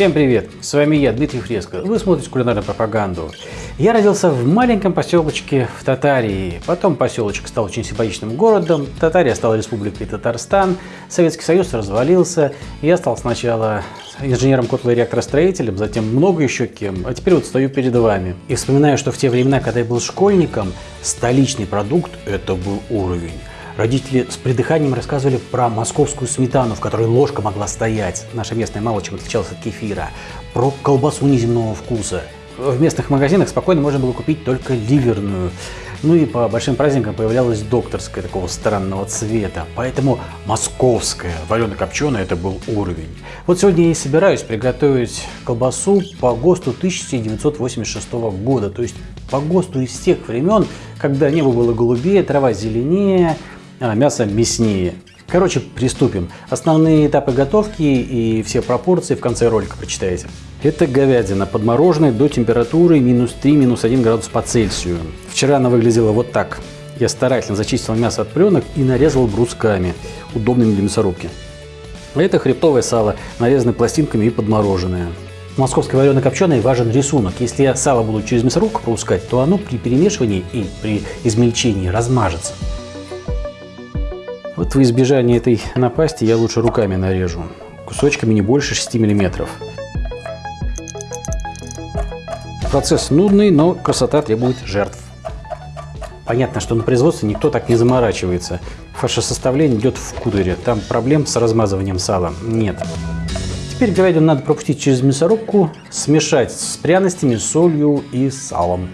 Всем привет! С вами я, Дмитрий Фреско. Вы смотрите кулинарную пропаганду. Я родился в маленьком поселочке в Татарии. Потом поселочек стал очень симпатичным городом. Татария стала республикой Татарстан. Советский Союз развалился. Я стал сначала инженером котло реакторостроителем, затем много еще кем. А теперь вот стою перед вами. И вспоминаю, что в те времена, когда я был школьником, столичный продукт – это был уровень. Родители с придыханием рассказывали про московскую сметану, в которой ложка могла стоять. Наша местная мало чем отличалась от кефира. Про колбасу неземного вкуса. В местных магазинах спокойно можно было купить только ливерную. Ну и по большим праздникам появлялась докторская такого странного цвета. Поэтому московская варено-копченая это был уровень. Вот сегодня я и собираюсь приготовить колбасу по ГОСТу 1986 года. То есть по ГОСТу из тех времен, когда небо было голубее, трава зеленее, а мясо мяснее. Короче, приступим. Основные этапы готовки и все пропорции в конце ролика прочитаете. Это говядина подмороженная до температуры минус 3, минус 1 градус по Цельсию. Вчера она выглядела вот так. Я старательно зачистил мясо от пленок и нарезал брусками, удобными для мясорубки. Это хребтовое сало, нарезанное пластинками и подмороженное. В московской варено-копченой важен рисунок. Если я сало буду через мясорубку пропускать, то оно при перемешивании и при измельчении размажется. Вот в избежание этой напасти я лучше руками нарежу. Кусочками не больше 6 миллиметров. Процесс нудный, но красота требует жертв. Понятно, что на производстве никто так не заморачивается. Фаршесоставление идет в кудере. Там проблем с размазыванием сала нет. Теперь говядину надо пропустить через мясорубку, смешать с пряностями, солью и салом.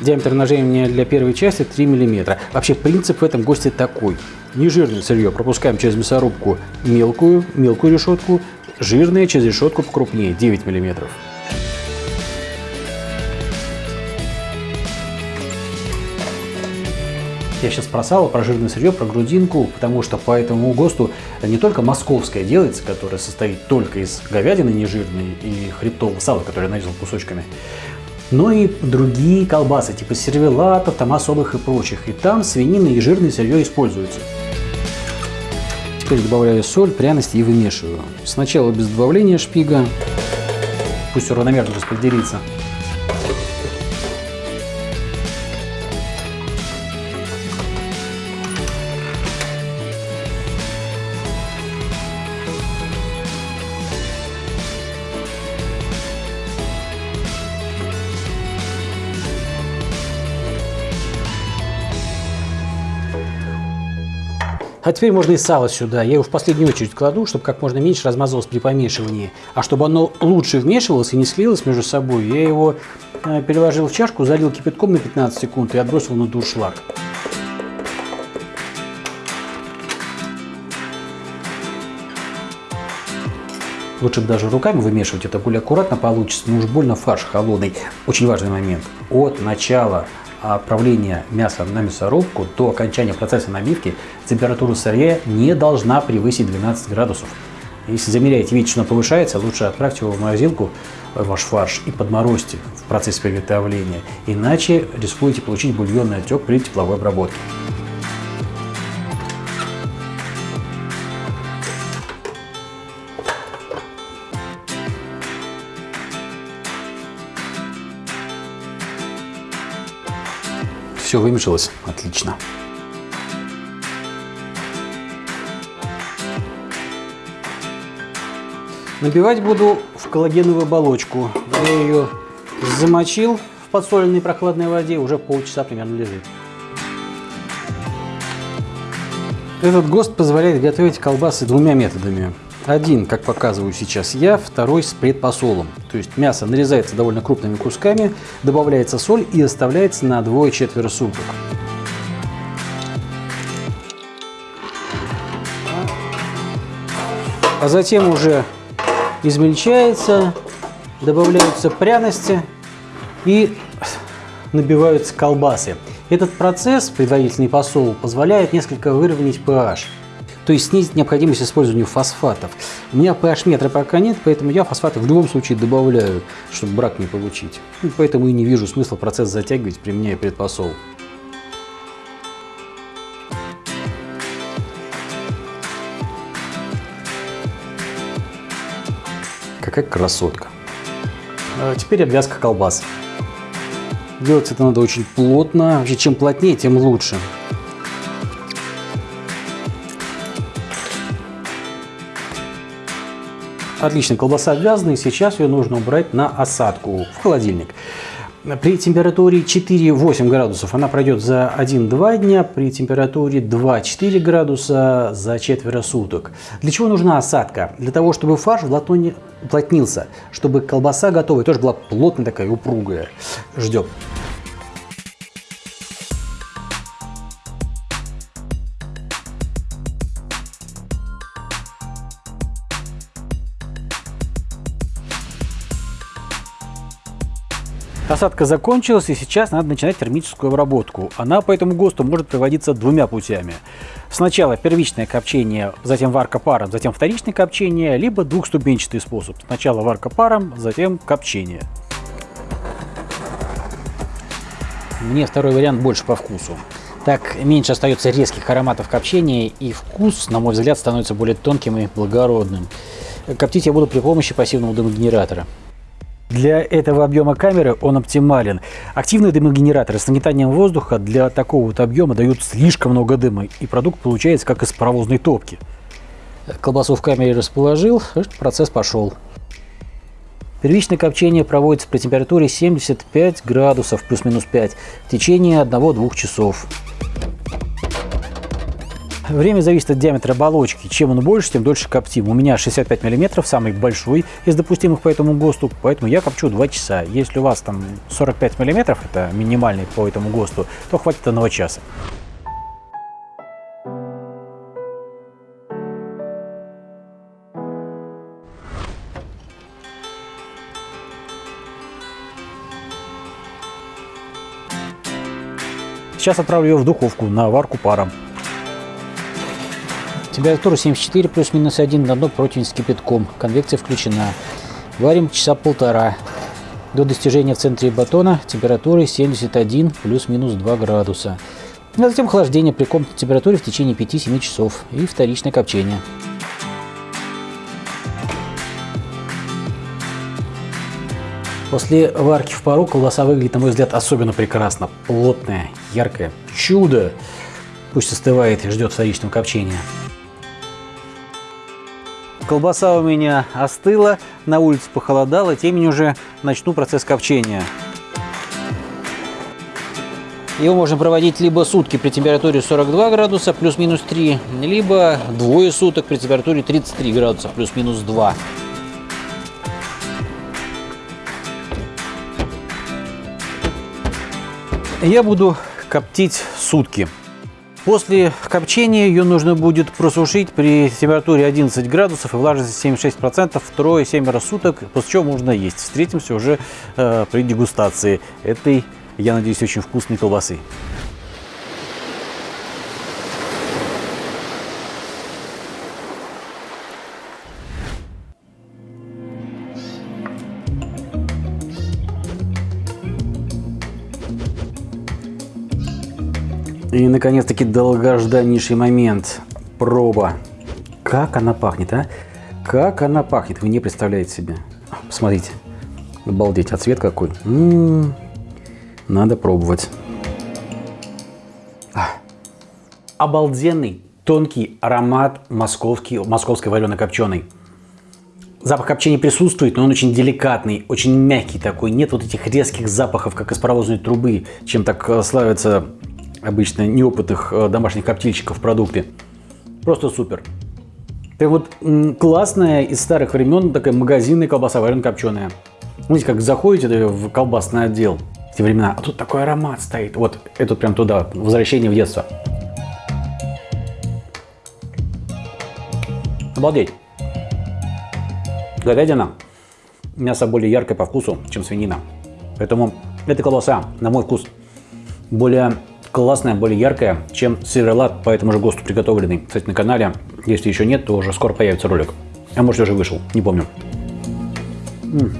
Диаметр нажимания для первой части 3 мм. Вообще принцип в этом госте такой. Нежирное сырье пропускаем через мясорубку мелкую, мелкую решетку, жирное через решетку покрупнее 9 мм. Я сейчас про сало, про жирное сырье, про грудинку, потому что по этому ГОСТу не только московское делается, которое состоит только из говядины нежирной и хребтового сала, которое нарезал кусочками, но и другие колбасы, типа сервелатов, там особых и прочих. И там свинина и жирное сырье используются. Теперь добавляю соль, пряности и вымешиваю. Сначала без добавления шпига, пусть равномерно распределится. А теперь можно и сало сюда. Я его в последнюю очередь кладу, чтобы как можно меньше размазывалось при помешивании. А чтобы оно лучше вмешивалось и не слилось между собой, я его э, переложил в чашку, залил кипятком на 15 секунд и отбросил на дуршлаг. Лучше даже руками вымешивать, это более аккуратно получится, но уж больно фарш холодный. Очень важный момент. От начала отправления мяса на мясорубку до окончания процесса набивки температура сырья не должна превысить 12 градусов. Если замеряете, видите, что она повышается, лучше отправьте его в морозилку, э, ваш фарш, и подморозьте в процессе приготовления. Иначе рискуете получить бульонный отек при тепловой обработке. Все вымешалось отлично. Набивать буду в коллагеновую оболочку. Я ее замочил в подсоленной прохладной воде, уже полчаса примерно лежит. Этот ГОСТ позволяет готовить колбасы двумя методами. Один, как показываю сейчас я, второй с предпосолом. То есть мясо нарезается довольно крупными кусками, добавляется соль и оставляется на двое-четверо суток. А затем уже измельчается, добавляются пряности и набиваются колбасы. Этот процесс, предварительный посол, позволяет несколько выровнять pH то есть снизить необходимость использования фосфатов. У меня pH-метра пока нет, поэтому я фосфаты в любом случае добавляю, чтобы брак не получить. И поэтому и не вижу смысла процесс затягивать, применяя предпосол. Какая красотка. А теперь обвязка колбас. Делать это надо очень плотно. Вообще, чем плотнее, тем лучше. Отлично, колбаса обвязана, и сейчас ее нужно убрать на осадку в холодильник. При температуре 4-8 градусов она пройдет за 1-2 дня, при температуре 2-4 градуса за четверо суток. Для чего нужна осадка? Для того, чтобы фарш уплотнился, чтобы колбаса готовая тоже была плотная такая, упругая. Ждем. Осадка закончилась и сейчас надо начинать термическую обработку. Она по этому ГОСТу может проводиться двумя путями. Сначала первичное копчение, затем варка паром, затем вторичное копчение, либо двухступенчатый способ. Сначала варка паром, затем копчение. Мне второй вариант больше по вкусу. Так меньше остается резких ароматов копчения и вкус, на мой взгляд, становится более тонким и благородным. Коптить я буду при помощи пассивного дымогенератора. Для этого объема камеры он оптимален. Активные дымогенераторы с нагнетанием воздуха для такого вот объема дают слишком много дыма, и продукт получается как из паровозной топки. Колбасу в камере расположил, процесс пошел. Первичное копчение проводится при температуре 75 градусов плюс-минус 5 в течение 1-2 часов. Время зависит от диаметра оболочки. Чем он больше, тем дольше коптим. У меня 65 мм, самый большой из допустимых по этому ГОСТу, поэтому я копчу 2 часа. Если у вас там 45 мм, это минимальный по этому ГОСТу, то хватит одного часа. Сейчас отправлю ее в духовку на варку паром. Температура 74 плюс-минус 1 на дно противень с кипятком. Конвекция включена. Варим часа полтора. До достижения в центре батона температуры 71 плюс-минус 2 градуса. А затем охлаждение при комнатной температуре в течение 5-7 часов и вторичное копчение. После варки в пару колбаса выглядит, на мой взгляд, особенно прекрасно. Плотная, яркая. Чудо! Пусть остывает и ждет вторичного копчения. Колбаса у меня остыла, на улице похолодало, темень уже начну процесс копчения. Его можно проводить либо сутки при температуре 42 градуса плюс-минус 3, либо двое суток при температуре 33 градуса плюс-минус 2. Я буду коптить сутки. После копчения ее нужно будет просушить при температуре 11 градусов и влажности 76%, трое-семеро суток, после чего можно есть. Встретимся уже э, при дегустации этой, я надеюсь, очень вкусной колбасы. И, наконец-таки, долгожданнейший момент. Проба. Как она пахнет, а? Как она пахнет, вы не представляете себе. Посмотрите. Обалдеть, а цвет какой. М -м -м. Надо пробовать. А. Обалденный, тонкий аромат московский, московской варено-копченой. Запах копчения присутствует, но он очень деликатный, очень мягкий такой. Нет вот этих резких запахов, как из паровозной трубы, чем так э, славятся обычно неопытных э, домашних коптильщиков в продукте. Просто супер. Это вот классная из старых времен такая магазинная колбаса варено-копченая. Знаете, как заходите в колбасный отдел в те времена, а тут такой аромат стоит. Вот это прям туда, возвращение в детство. Обалдеть. Говядина. Мясо более яркое по вкусу, чем свинина. Поэтому эта колбаса, на мой вкус, более классная, более яркая, чем сыровелат по этому же ГОСТу приготовленный. Кстати, на канале, если еще нет, то уже скоро появится ролик. А может уже вышел, не помню. М -м.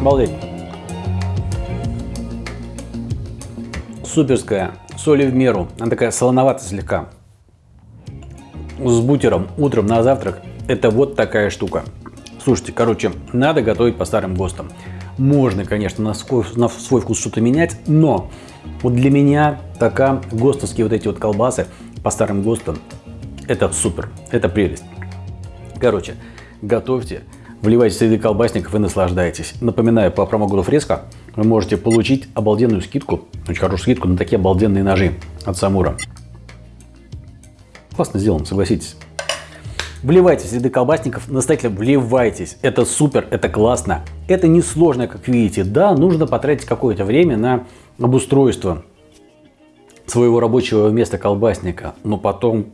Обалдеть. Суперская, соли в меру, она такая солоноватая слегка. С бутером утром на завтрак, это вот такая штука. Слушайте, короче, надо готовить по старым ГОСТам. Можно, конечно, на свой, на свой вкус что-то менять, но вот для меня пока ГОСТовские вот эти вот колбасы по старым ГОСТам, это супер, это прелесть. Короче, готовьте, вливайте среди колбасников и наслаждайтесь. Напоминаю, по промокоду Фреско вы можете получить обалденную скидку, очень хорошую скидку на такие обалденные ножи от Самура. Классно сделано, согласитесь. Вливайтесь в ряды колбасников, настоятельно вливайтесь. Это супер, это классно. Это несложно, как видите. Да, нужно потратить какое-то время на обустройство своего рабочего места колбасника. Но потом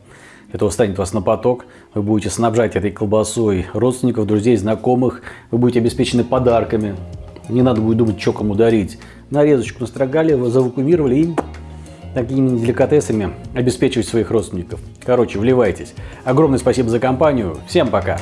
это станет вас на поток. Вы будете снабжать этой колбасой родственников, друзей, знакомых. Вы будете обеспечены подарками. Не надо будет думать, что кому дарить. Нарезочку настрогали, завакуумировали и такими деликатесами обеспечивать своих родственников. Короче, вливайтесь. Огромное спасибо за компанию. Всем пока!